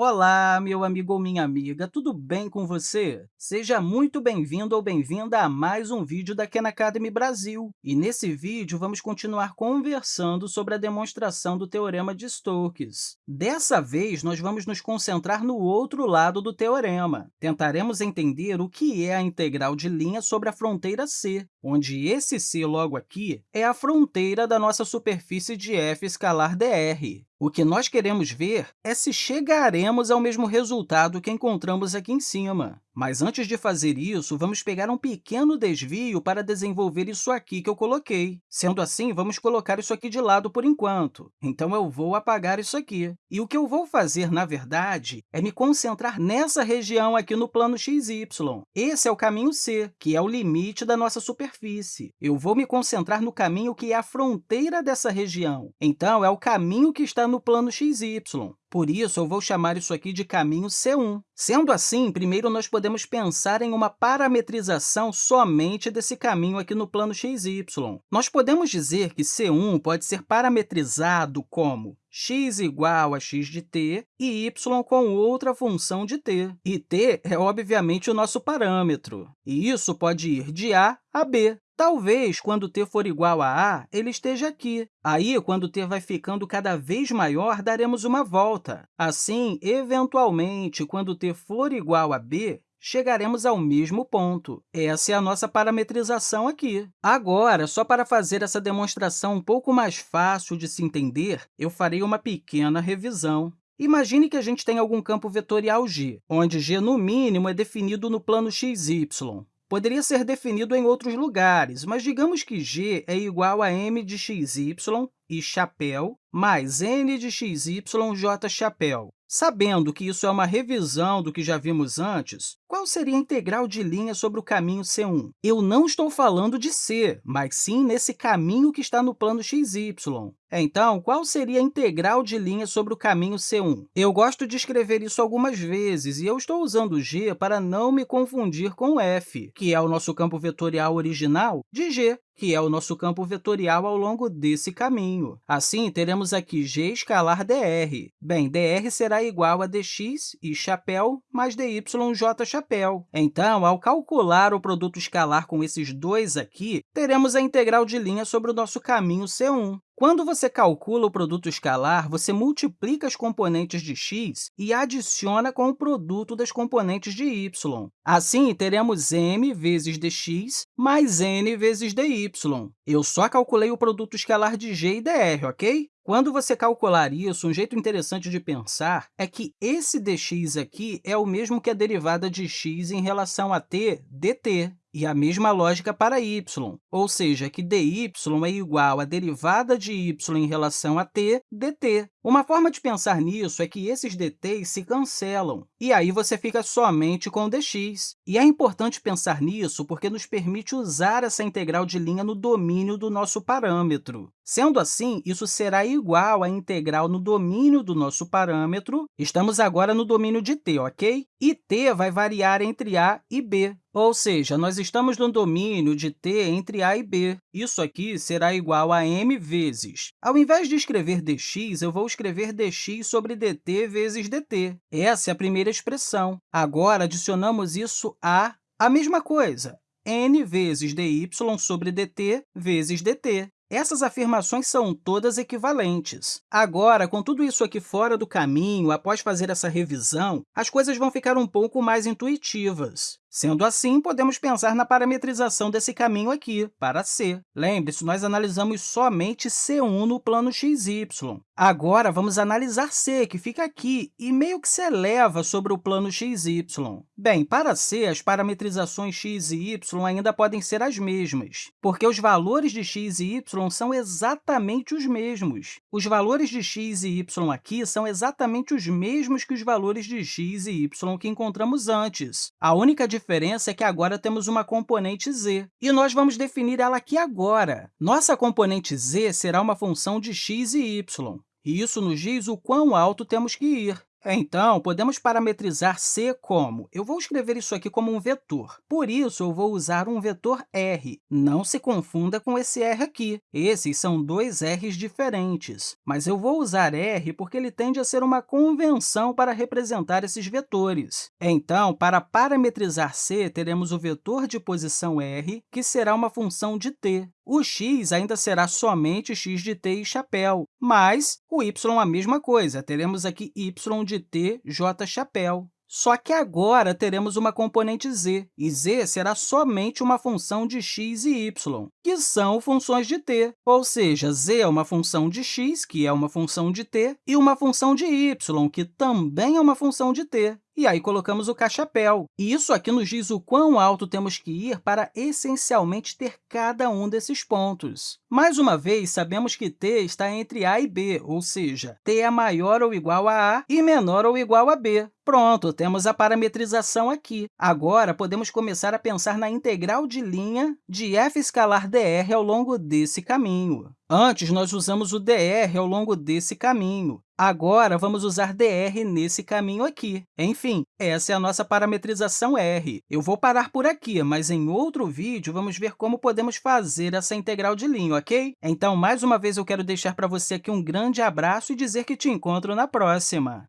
Olá, meu amigo ou minha amiga, tudo bem com você? Seja muito bem-vindo ou bem-vinda a mais um vídeo da Khan Academy Brasil. E nesse vídeo, vamos continuar conversando sobre a demonstração do Teorema de Stokes. Dessa vez, nós vamos nos concentrar no outro lado do teorema. Tentaremos entender o que é a integral de linha sobre a fronteira C, onde esse C logo aqui é a fronteira da nossa superfície de f escalar dr. O que nós queremos ver é se chegaremos ao mesmo resultado que encontramos aqui em cima. Mas antes de fazer isso, vamos pegar um pequeno desvio para desenvolver isso aqui que eu coloquei. Sendo assim, vamos colocar isso aqui de lado por enquanto. Então, eu vou apagar isso aqui. E o que eu vou fazer, na verdade, é me concentrar nessa região aqui no plano xy. Esse é o caminho C, que é o limite da nossa superfície. Eu vou me concentrar no caminho que é a fronteira dessa região. Então, é o caminho que está no plano xy. Por isso, eu vou chamar isso aqui de caminho C1. Sendo assim, primeiro nós podemos pensar em uma parametrização somente desse caminho aqui no plano xy. Nós podemos dizer que C1 pode ser parametrizado como x igual a x de t e y com outra função de t. E t é, obviamente, o nosso parâmetro. E isso pode ir de a a b. Talvez, quando t for igual a a, ele esteja aqui. Aí, quando t vai ficando cada vez maior, daremos uma volta. Assim, eventualmente, quando t for igual a b, chegaremos ao mesmo ponto. Essa é a nossa parametrização aqui. Agora, só para fazer essa demonstração um pouco mais fácil de se entender, eu farei uma pequena revisão. Imagine que a gente tem algum campo vetorial G, onde G, no mínimo, é definido no plano xy. Poderia ser definido em outros lugares, mas digamos que g é igual a m de xy e chapéu mais n de xy j chapéu. Sabendo que isso é uma revisão do que já vimos antes, qual seria a integral de linha sobre o caminho C1? Eu não estou falando de C, mas sim nesse caminho que está no plano xy. Então, qual seria a integral de linha sobre o caminho C1? Eu gosto de escrever isso algumas vezes, e eu estou usando g para não me confundir com f, que é o nosso campo vetorial original de g que é o nosso campo vetorial ao longo desse caminho. Assim, teremos aqui g escalar dr. Bem, dr será igual a dx e chapéu mais dy j chapéu. Então, ao calcular o produto escalar com esses dois aqui, teremos a integral de linha sobre o nosso caminho C1. Quando você calcula o produto escalar, você multiplica as componentes de x e adiciona com o produto das componentes de y. Assim, teremos m vezes dx mais n vezes dy. Eu só calculei o produto escalar de g e dr, ok? Quando você calcular isso, um jeito interessante de pensar é que esse dx aqui é o mesmo que a derivada de x em relação a t dt. E a mesma lógica para y, ou seja, que dy é igual à derivada de y em relação a t dt. Uma forma de pensar nisso é que esses dt's se cancelam, e aí você fica somente com dx. E é importante pensar nisso porque nos permite usar essa integral de linha no domínio do nosso parâmetro. Sendo assim, isso será igual à integral no domínio do nosso parâmetro. Estamos agora no domínio de t, ok? E t vai variar entre a e b. Ou seja, nós estamos no domínio de t entre a e b. Isso aqui será igual a m vezes. Ao invés de escrever dx, eu vou escrever dx sobre dt vezes dt. Essa é a primeira expressão. Agora, adicionamos isso a a mesma coisa, n vezes dy sobre dt vezes dt. Essas afirmações são todas equivalentes. Agora, com tudo isso aqui fora do caminho, após fazer essa revisão, as coisas vão ficar um pouco mais intuitivas. Sendo assim, podemos pensar na parametrização desse caminho aqui, para C. Lembre-se, nós analisamos somente C1 no plano xy. Agora, vamos analisar C, que fica aqui, e meio que se eleva sobre o plano xy. Bem, para C, as parametrizações x e y ainda podem ser as mesmas, porque os valores de x e y são exatamente os mesmos. Os valores de x e y aqui são exatamente os mesmos que os valores de x e y que encontramos antes. A única diferença é que agora temos uma componente z, e nós vamos definir ela aqui agora. Nossa componente z será uma função de x e y, e isso nos diz o quão alto temos que ir. Então, podemos parametrizar c como? Eu vou escrever isso aqui como um vetor. Por isso, eu vou usar um vetor r. Não se confunda com esse r aqui. Esses são dois r's diferentes, mas eu vou usar r porque ele tende a ser uma convenção para representar esses vetores. Então, para parametrizar c, teremos o vetor de posição r, que será uma função de t. O x ainda será somente x de t e chapéu, mas o y a mesma coisa, teremos aqui y de t, j chapéu. Só que agora teremos uma componente z, e z será somente uma função de x e y, que são funções de t, ou seja, z é uma função de x, que é uma função de t, e uma função de y, que também é uma função de t. E aí colocamos o cachapéu. E isso aqui nos diz o quão alto temos que ir para, essencialmente, ter cada um desses pontos. Mais uma vez, sabemos que t está entre a e b, ou seja, t é maior ou igual a a e menor ou igual a b. Pronto, temos a parametrização aqui. Agora, podemos começar a pensar na integral de linha de f escalar dr ao longo desse caminho. Antes, nós usamos o dr ao longo desse caminho. Agora, vamos usar dr nesse caminho aqui. Enfim, essa é a nossa parametrização r. Eu vou parar por aqui, mas em outro vídeo vamos ver como podemos fazer essa integral de linha, ok? Então, mais uma vez, eu quero deixar para você aqui um grande abraço e dizer que te encontro na próxima.